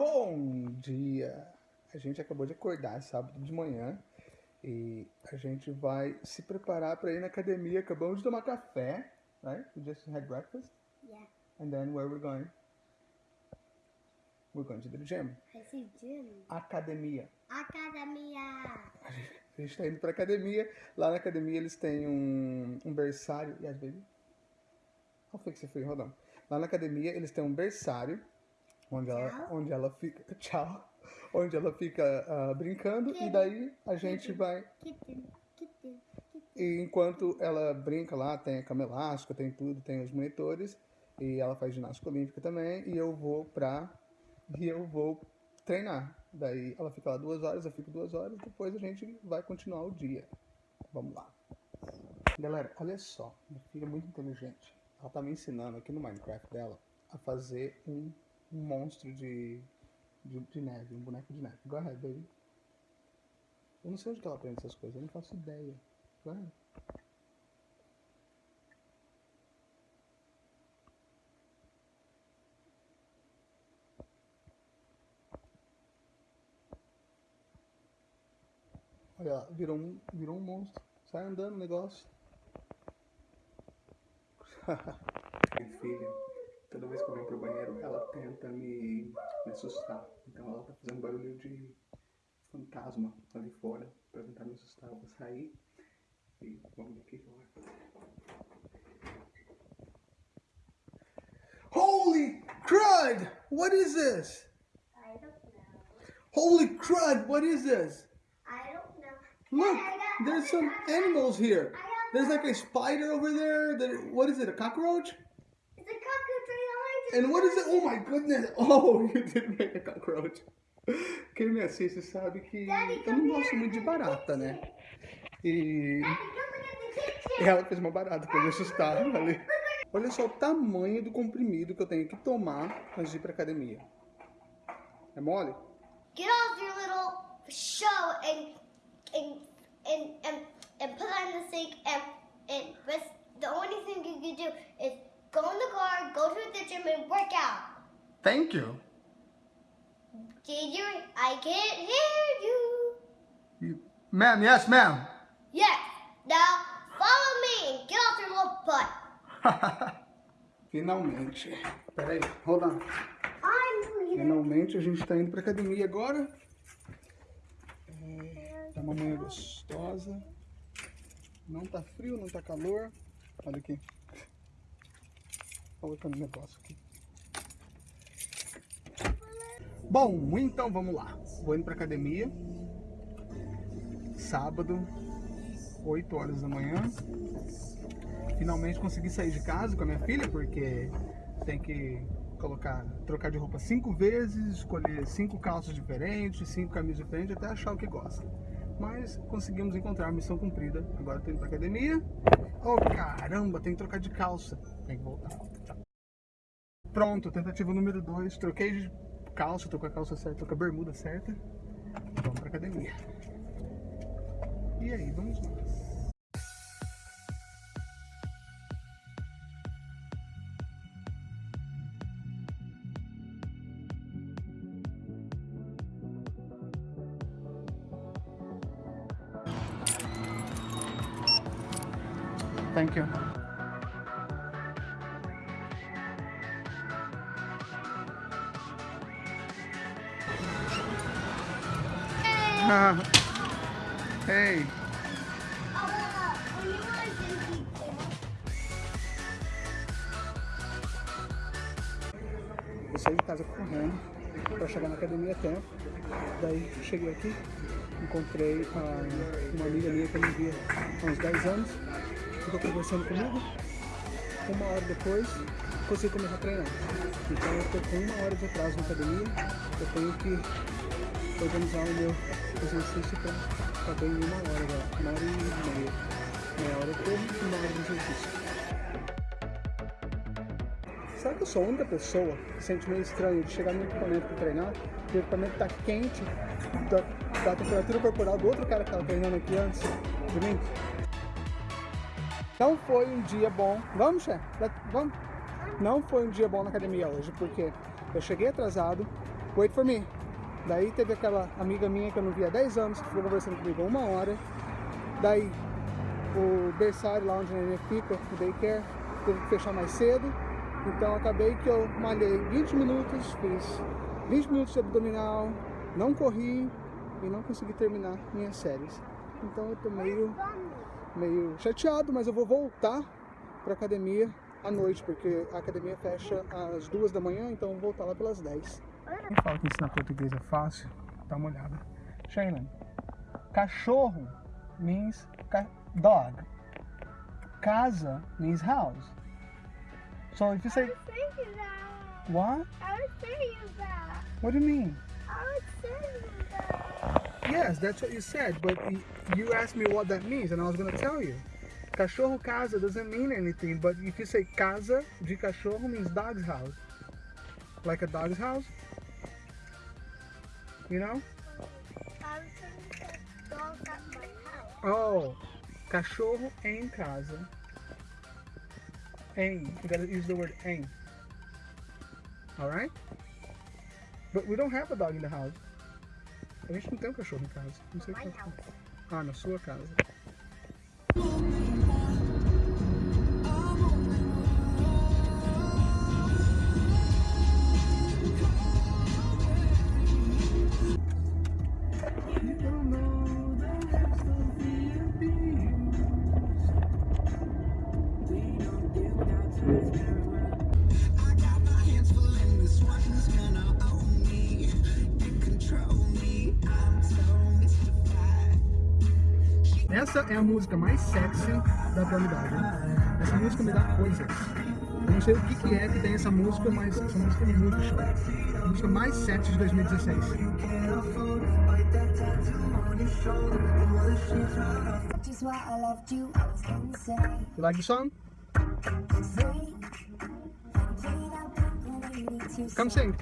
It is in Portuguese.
Bom dia! A gente acabou de acordar sábado de manhã e a gente vai se preparar para ir na academia. Acabamos de tomar café, right? We just had breakfast. Yeah. And then where we're going? We're going to the gym. I see gym. Academia. Academia. A gente está indo para academia. Lá na academia eles têm um, um berçário. Yes, baby? I'll fix it for you, hold on. Lá na academia eles têm um berçário onde ela, onde ela fica. Tchau. Onde ela fica ah, brincando e daí a gente vai. E enquanto ela brinca lá, tem a cama elástica, tem tudo, tem os monitores. E ela faz ginástica olímpica também. E eu vou pra. E eu vou treinar. Daí ela fica lá duas horas, eu fico duas horas. Depois a gente vai continuar o dia. Vamos lá. Galera, olha só. Minha filha é muito inteligente. Ela tá me ensinando aqui no Minecraft dela a fazer um, um monstro de, de, de neve, um boneco de neve. Go ahead, baby. Eu não sei onde que ela aprende essas coisas, eu não faço ideia. Go ahead. Olha lá, virou um, virou um monstro. Sai andando o negócio. Filha, toda vez que eu venho pro banheiro, ela tenta me, me assustar. Então ela tá fazendo barulho de fantasma ali fora pra tentar me assustar. Eu vou sair e vamos ver o que ela vai fazer. Holy crud! What is this? I don't know. Holy crud! What is this? I don't know. Look, got- there's some animals here. There's like a spider over there. There, what is it? A cockroach? And what is it? Oh my goodness! Oh, you did make a cockroach. Quem me assiste sabe que eu não gosto muito de barata, né? E ela fez uma barata pra me assustar ali. Olha só o tamanho do comprimido que eu tenho que tomar antes de ir pra academia. É mole? Get off your little show and and and and, and put it in the sink and and the only thing you can do is go in the car, go to the gym and work out. Thank you. Did you? I can't hear you. you ma'am, yes, ma'am. Yes. Now follow me and get off your little butt. Finalmente. Peraí, hold on. Finalmente a gente tá indo pra academia agora. É, tá uma manhã gostosa. Não tá frio, não tá calor. Olha aqui. Colocando o negócio aqui. Bom, então vamos lá. Vou indo pra academia. Sábado, 8 horas da manhã. Finalmente consegui sair de casa com a minha filha, porque tem que colocar, trocar de roupa cinco vezes, escolher cinco calças diferentes, cinco camisas diferentes, até achar o que gosta. Mas conseguimos encontrar missão cumprida. Agora estou indo pra academia. Oh caramba, tem que trocar de calça. Tem que voltar. Pronto, tentativa número 2. Troquei de calça, tô com a calça certa, tô com a bermuda certa. Vamos pra academia. E aí, vamos nós. Thank you. Hey. Eu saí de casa correndo para chegar na academia a tempo. Daí cheguei aqui, encontrei uma amiga minha que eu não via há uns 10 anos. Ficou conversando comigo. Uma hora depois, consegui começar a treinar. Então eu estou com uma hora de atraso na academia. Eu tenho que organizar o meu exercício para em uma hora agora. Uma hora e meia. Meia hora eu corro uma hora de exercício. Será que eu sou a única pessoa que sente meio estranho de chegar no equipamento para treinar o equipamento tá quente da, da temperatura corporal do outro cara que estava treinando aqui antes de mim? Não foi um dia bom. Vamos, chefe? Vamos. Não foi um dia bom na academia hoje, porque eu cheguei atrasado, wait for me. Daí teve aquela amiga minha que eu não via há 10 anos, que ficou conversando comigo uma hora. Daí o berçário lá onde a neném fica, o daycare, teve que fechar mais cedo. Então acabei que eu malhei 20 minutos, fiz 20 minutos de abdominal, não corri e não consegui terminar minhas séries. Então eu tô meio, meio chateado, mas eu vou voltar pra academia à noite, porque a academia fecha às duas da manhã, então eu vou voltar lá pelas 10. Quem fala que ensinar português é fácil, dá uma olhada. Shaylin, cachorro means ca dog. Casa means house. So if you say, I was thinking that. what? I was thinking that. What do you mean? Yes, that's what you said, but you asked me what that means, and I was gonna tell you. Cachorro casa doesn't mean anything, but if you say casa de cachorro means dog's house. Like a dog's house. You know? Oh, cachorro em casa. Em. You gotta use the word em. Alright? But we don't have a dog in the house. A gente não tem um cachorro em casa. Não sei quê. house. Ah, na sua casa. Essa é a música mais sexy da atualidade. Essa música me dá coisas. Eu não sei o que, que é que tem essa música, mas essa música é muito chata. A música mais sexy de 2016. Just why I left you, like the song? Say, played out Blink-182 Come sing.